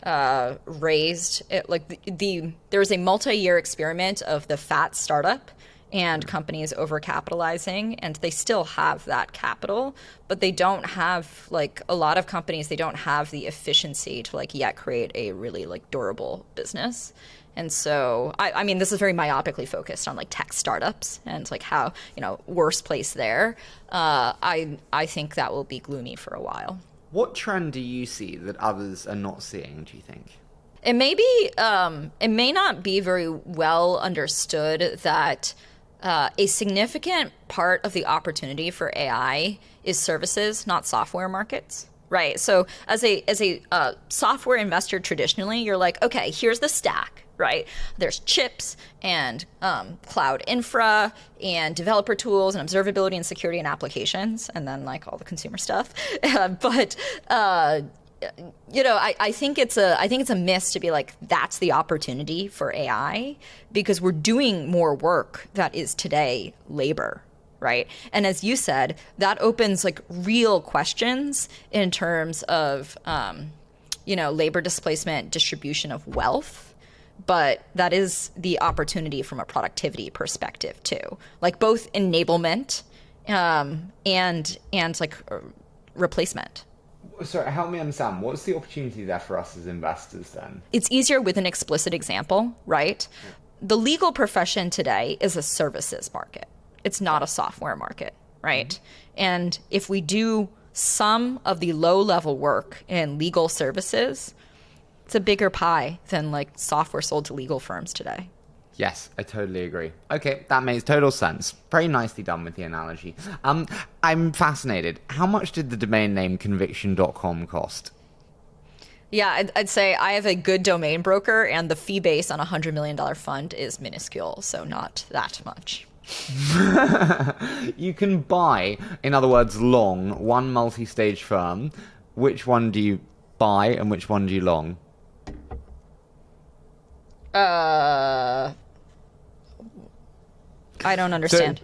uh, raised it, like the, the there was a multi-year experiment of the fat startup and companies overcapitalizing and they still have that capital but they don't have like a lot of companies they don't have the efficiency to like yet create a really like durable business and so, I, I, mean, this is very myopically focused on like tech startups and like how you know worst place there. Uh, I I think that will be gloomy for a while. What trend do you see that others are not seeing? Do you think? It may be. Um, it may not be very well understood that. Uh, a significant part of the opportunity for AI is services, not software markets right? So as a as a uh, software investor, traditionally, you're like, okay, here's the stack, right? There's chips and um, cloud infra and developer tools and observability and security and applications, and then like all the consumer stuff. but uh, you know, I, I think it's a I think it's a miss to be like that's the opportunity for AI because we're doing more work that is today labor, right? And as you said, that opens like real questions in terms of um, you know labor displacement, distribution of wealth but that is the opportunity from a productivity perspective too. Like both enablement um, and and like uh, replacement. Sorry help me understand. What's the opportunity there for us as investors then? It's easier with an explicit example right? The legal profession today is a services market. It's not a software market right? Mm-hmm. and if we do some of the low level work in legal services it's a bigger pie than like software sold to legal firms today. Yes, I totally agree. Okay, that makes total sense. Very nicely done with the analogy. Um, I'm fascinated. How much did the domain name conviction.com cost? Yeah, I'd, I'd, say I have a good domain broker, and the fee base on a $100 million fund is minuscule, so not that much. you can buy, in other words, long, one multi stage firm. Which one do you buy and which one do you long? Uh, I don't understand.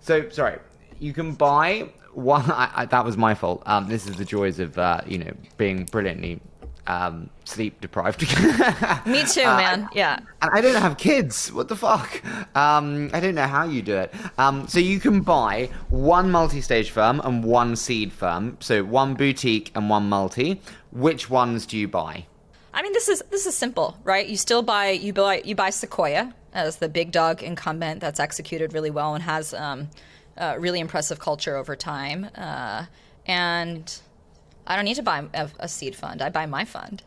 So, so sorry. You can buy one. I, I, that was my fault. Um, this is the joys of uh, you know being brilliantly um, sleep deprived. Me too, uh, man. Yeah. And I don't have kids. What the fuck? Um, I don't know how you do it. Um, so you can buy one multi-stage firm and one seed firm. So one boutique and one multi. Which ones do you buy? I mean, this is this is simple, right? You still buy you buy you buy Sequoia as the big dog incumbent that's executed really well and has um, really impressive culture over time. Uh, and I don't need to buy a, a seed fund. I buy my fund.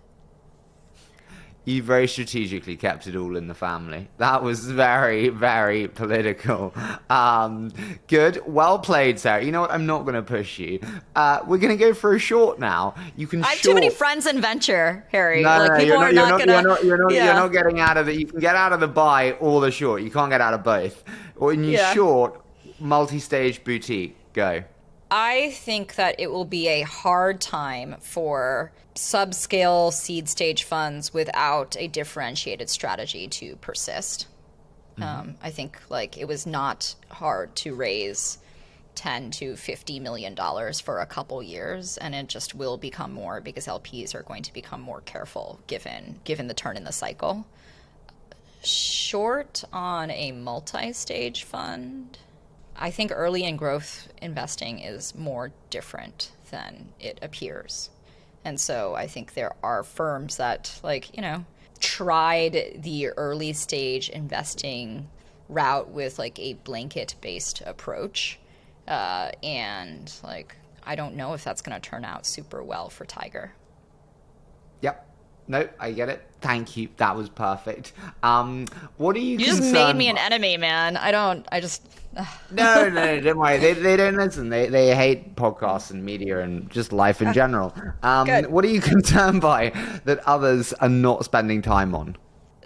You very strategically kept it all in the family. That was very, very political. Um, good. Well played, Sarah. You know what? I'm not going to push you. Uh, we're going to go for a short now. You can I have short... too many friends in venture, Harry. No, like, no, people you're are not, you're not, not, gonna. you're not, you're not, yeah. you're not getting out of it. You can get out of the buy or the short. You can't get out of both. When you Yeah. short, multi-stage boutique, go. I think that it will be a hard time for subscale seed stage funds without a differentiated strategy to persist. Um, I think like it was not hard to raise 10 to 50 million dollars for a couple years and it just will become more because LPs are going to become more careful given given the turn in the cycle. Short on a multi-stage fund I think early in growth investing is more different than it appears. And so I think there are firms that, like, you know, tried the early stage investing route with like a blanket based approach. Uh, and like, I don't know if that's going to turn out super well for Tiger. Yep. No, I get it. Thank you. That was perfect. Um, what are you? You just made me an enemy, man. I don't, I just. No, no, no, don't worry. They, they don't listen. They, they hate podcasts and media and just life in general. Um, Good. what are you concerned by that others are not spending time on?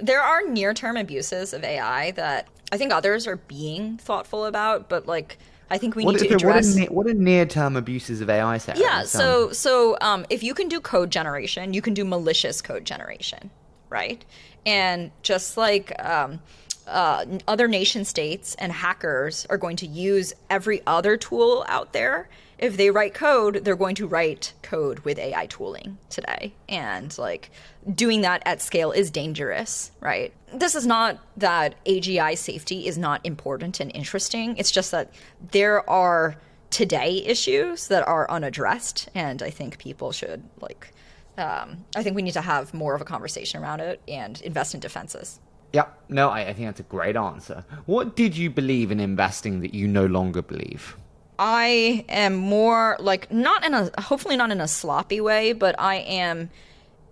there are near-term abuses of AI that I think others are being thoughtful about, but like I think we What, need to okay, what, address. are, what are near-term abuses of AI, Sarah? yeah, so so um, if you can do code generation, you can do malicious code generation, right? And just like um, uh, other nation states and hackers are going to use every other tool out there. If they write code, they're going to write code with AI tooling today. And like doing that at scale is dangerous, right? This is not that AGI safety is not important and interesting. It's just that there are today issues that are unaddressed. And I think people should like, um, I think we need to have more of a conversation around it and invest in defenses. Yep. No, I, I think that's a great answer. What did you believe in investing that you no longer believe? I am more like not in a hopefully not in a sloppy way, but I am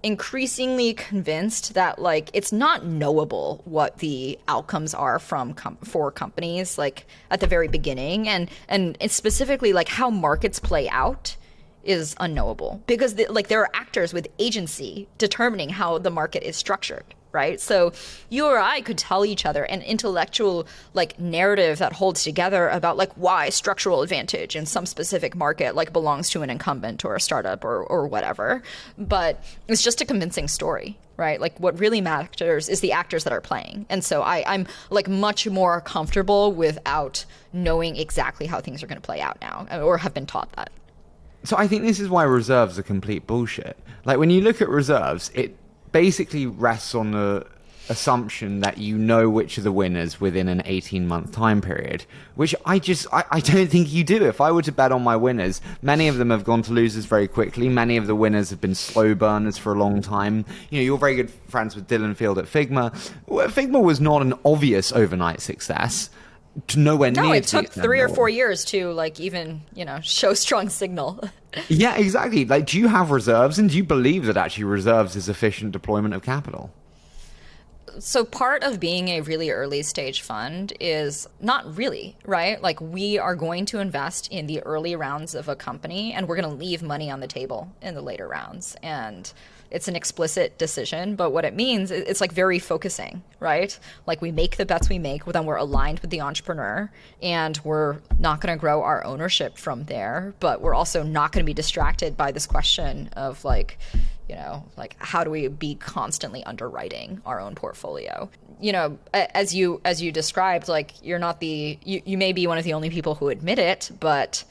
increasingly convinced that like it's not knowable what the outcomes are from com- for companies like at the very beginning. And and specifically like how markets play out is unknowable. Because the, like there are actors with agency determining how the market is structured right? So you or i could tell each other an intellectual like narrative that holds together about like why structural advantage in some specific market like belongs to an incumbent or a startup or, or whatever. But it's just a convincing story right? Like what really matters is the actors that are playing. And so I, i'm like much more comfortable without knowing exactly how things are going to play out now uh, or have been taught that. So I think this is why reserves are complete bullshit. Like when you look at reserves, it basically rests on the assumption that you know which are the winners within an 18 month time period, which I just, I, I don't think you do. If I were to bet on my winners, many of them have gone to losers very quickly. Many of the winners have been slow burners for a long time. You know, you're very good friends with Dylan Field at Figma. Figma was not an obvious overnight success. To nowhere No, near it took three or four years to like even you know show strong signal. Yeah, exactly. Like, do you have reserves, and do you believe that actually reserves is efficient deployment of capital? so part of being a really early stage fund is not really right. Like we are going to invest in the early rounds of a company, and we're going to leave money on the table in the later rounds, and. It's an explicit decision, but what it means, it- it's like very focusing, right? Like we make the bets we make, then we're aligned with the entrepreneur, and we're not going to grow our ownership from there. But we're also not going to be distracted by this question of like, you know like how do we be constantly underwriting our own portfolio you know as you as you described like you're not the you, you may be one of the only people who admit it but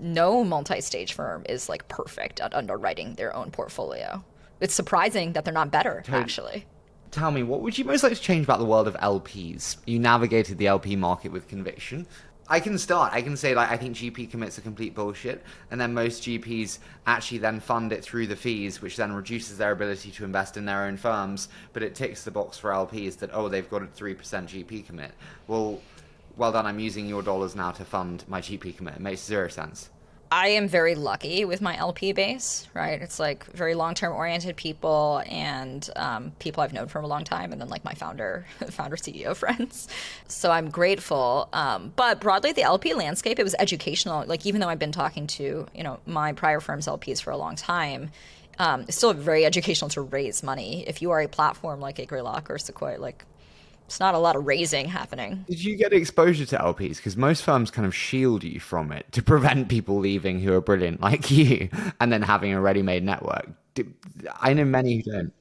no multi-stage firm is like perfect at underwriting their own portfolio it's surprising that they're not better actually Tell me, what would you most like to change about the world of LPs? You navigated the LP market with conviction. I can start. I can say like I think GP commits are complete bullshit, and then most GPs actually then fund it through the fees, which then reduces their ability to invest in their own firms. But it ticks the box for LPs that oh they've got a three percent GP commit. Well, well done. I'm using your dollars now to fund my GP commit. It makes zero sense. I am very lucky with my LP base, right? It's like very long term oriented people and um, people I've known for a long time, and then like my founder, founder CEO friends. So I'm grateful. Um, but broadly, the LP landscape, it was educational. Like even though I've been talking to you know my prior firm's LPs for a long time. Um, it's still very educational to raise money. If you are a platform like a Greylock or Sequoia, like it's not a lot of raising happening. Did you get exposure to LPs? Because most firms kind of shield you from it to prevent people leaving who are brilliant like you and then having a ready made network. I know many who don't.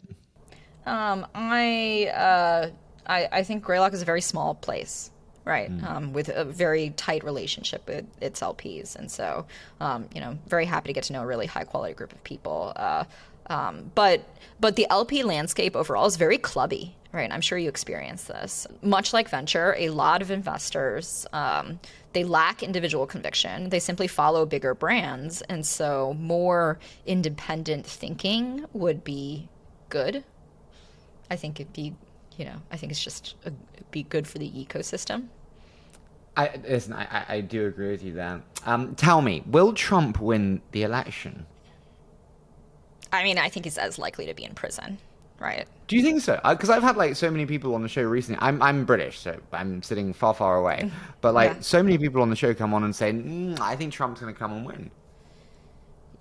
Um, I, uh, I, I think Greylock is a very small place right mm. um, with a very tight relationship with its lps and so um, you know very happy to get to know a really high quality group of people uh, um, but but the lp landscape overall is very clubby right? I'm sure you experience this. Much like venture, a lot of investors um, they lack individual conviction. They simply follow bigger brands, and so more independent thinking would be good. I think it'd be, you know, I think it's just a, be good for the ecosystem. I listen. I, I do agree with you there. Um, tell me, will Trump win the election? I mean, I think he's as likely to be in prison right? Do you think so? Because I've had like so many people on the show recently. I'm I'm British, so I'm sitting far far away. But like yeah. so many people on the show come on and say, mm, "I think Trump's going to come and win."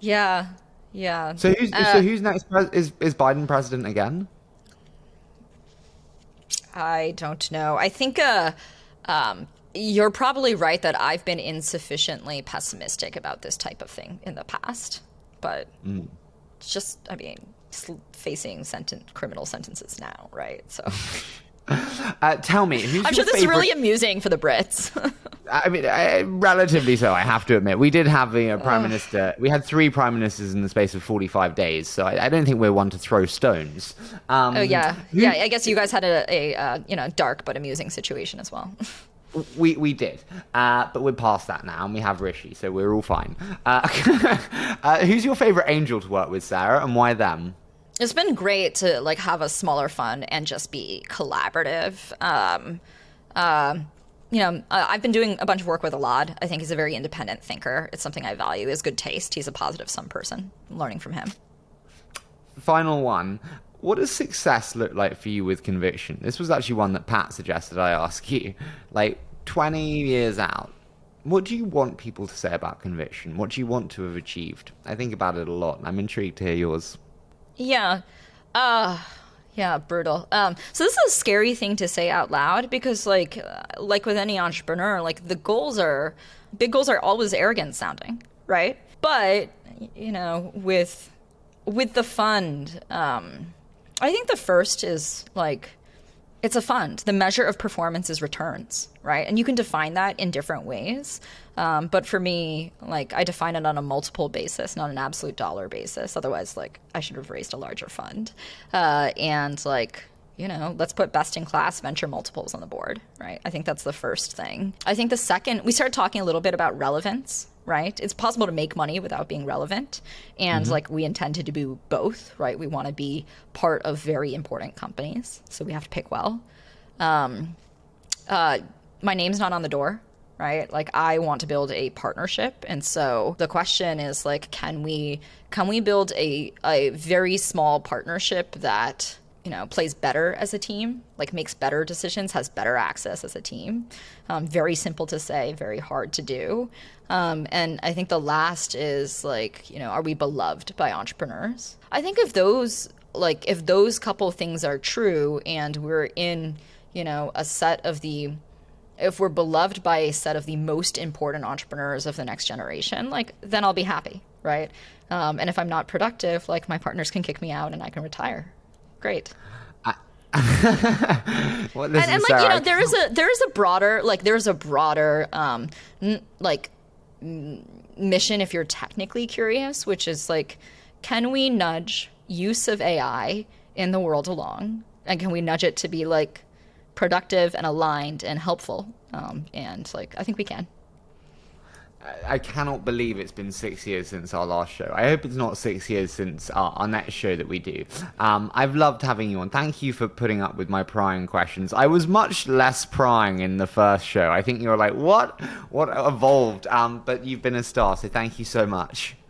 Yeah, yeah. So who's uh, so who's next? Is is Biden president again? I don't know. I think uh, um, you're probably right that I've been insufficiently pessimistic about this type of thing in the past, but mm. just I mean facing sentence criminal sentences now, right? So. Uh, tell me, who's I'm sure this favorite... is really amusing for the Brits. I mean, I, relatively so, I have to admit. We did have a, a prime minister. We had three prime ministers in the space of 45 days, so I, I don't think we're one to throw stones. Um, oh yeah, yeah. I guess you guys had a, a uh, you know dark but amusing situation as well. We we did, uh, but we're past that now, and we have Rishi, so we're all fine. Uh, uh, who's your favorite angel to work with, Sarah, and why them? it's been great to like have a smaller fund and just be collaborative. Um, uh, you know, I've been doing a bunch of work with Elad. I think he's a very independent thinker. It's something I value. His good taste. He's a positive sum person. I'm learning from him. Final one. What does success look like for you with conviction? This was actually one that Pat suggested I ask you. Like 20 years out, what do you want people to say about conviction? What do you want to have achieved? I think about it a lot, and I'm intrigued to hear yours. Yeah. Uh yeah, brutal. Um, so this is a scary thing to say out loud because, like, uh, like with any entrepreneur, like the goals are big goals are always arrogant sounding, right? But you know, with with the fund, um, I think the first is like it's a fund. The measure of performance is returns, right? And you can define that in different ways. Um, but for me, like I define it on a multiple basis, not an absolute dollar basis. Otherwise, like I should have raised a larger fund. Uh, and like you know, let's put best in class venture multiples on the board, right? I think that's the first thing. I think the second, we started talking a little bit about relevance, right? It's possible to make money without being relevant. And mm-hmm. like we intend to do both, right? We want to be part of very important companies. So we have to pick well. Um, uh, my name's not on the door, right? Like I want to build a partnership. And so the question is like, can we, can we build a, a very small partnership that you know, plays better as a team, like makes better decisions, has better access as a team. Um, very simple to say, very hard to do. Um, and I think the last is like, you know, are we beloved by entrepreneurs? I think if those, like, if those couple things are true and we're in, you know, a set of the, if we're beloved by a set of the most important entrepreneurs of the next generation, like, then I'll be happy, right? Um, and if I'm not productive, like, my partners can kick me out and I can retire great. well, and, and like you know, there is a there is a broader like there's a broader um n- like m- mission if you're technically curious, which is like, can we nudge use of AI in the world along, and can we nudge it to be like productive and aligned and helpful? Um, and like I think we can. I cannot believe it's been six years since our last show. I hope it's not six years since our, our next show that we do. Um, I've loved having you on. Thank you for putting up with my prying questions. I was much less prying in the first show. I think you were like, what? What evolved? Um, but you've been a star, so thank you so much.